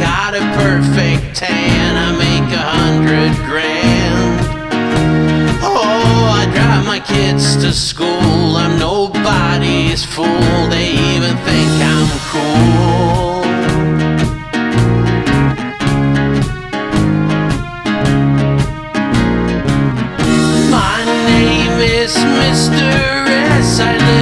got a perfect tan. I make a hundred grand. Oh, I drive my kids to school. I'm nobody's fool. They even think I'm cool. My name is Mr. S. I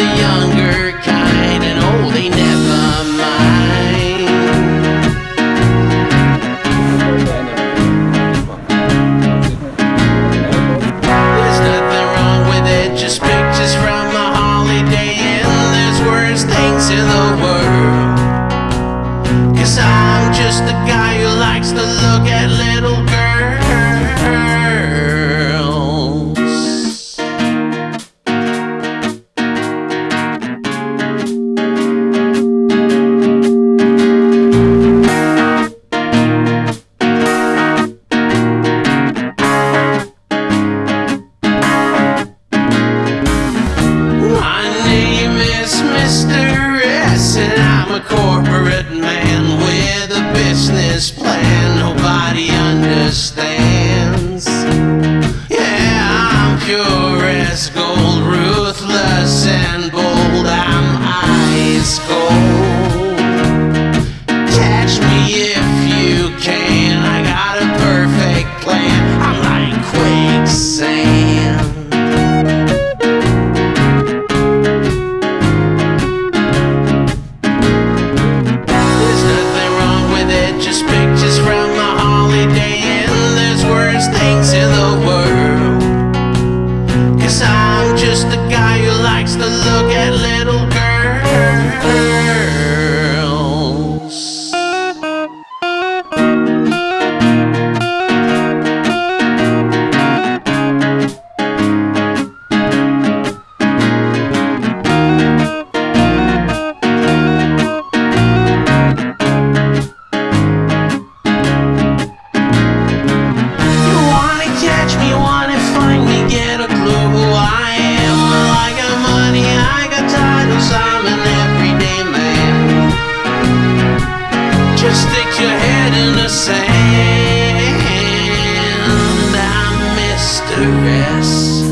the younger kind, and oh, they never mind. There's nothing wrong with it, just pictures from a holiday inn. There's worse things in the world. Cause I'm just a guy who likes to look at little I'm a corporate just a guy who likes to Just stick your head in the sand. I'm Mr. S.